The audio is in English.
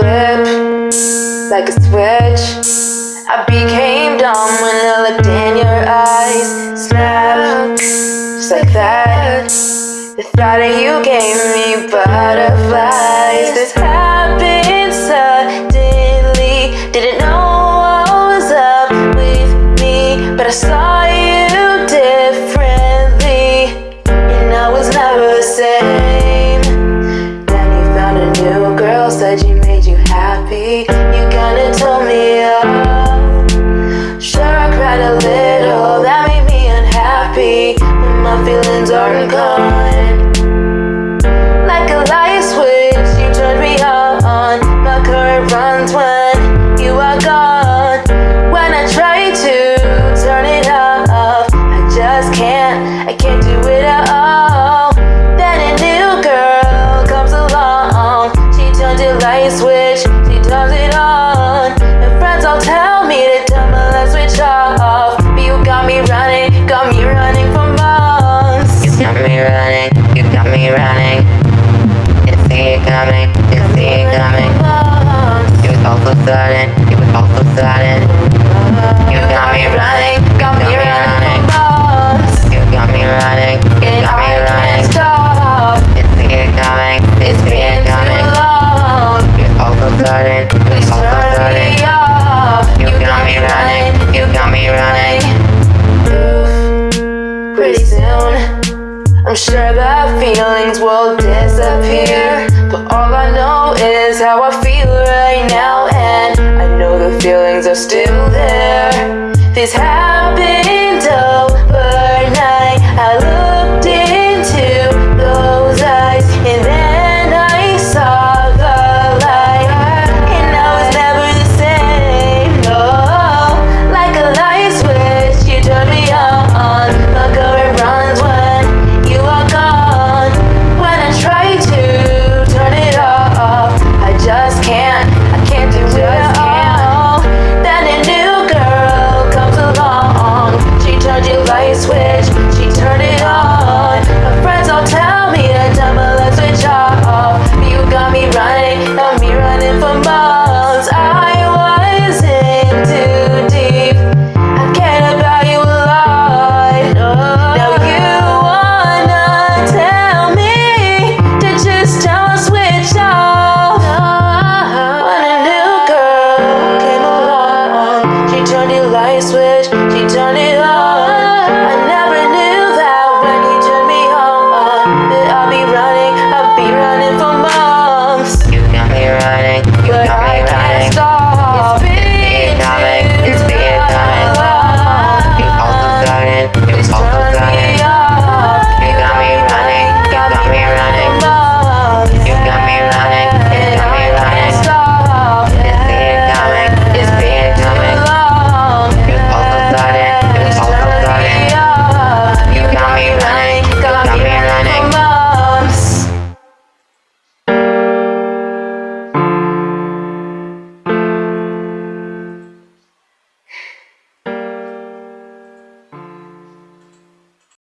flip like a switch. I became dumb when I looked in your eyes. Snap, just like that. The thought of you gave me butterflies. This I'm sure that feelings will disappear. But all I know is how I feel right now And I know the feelings are still there. These haven't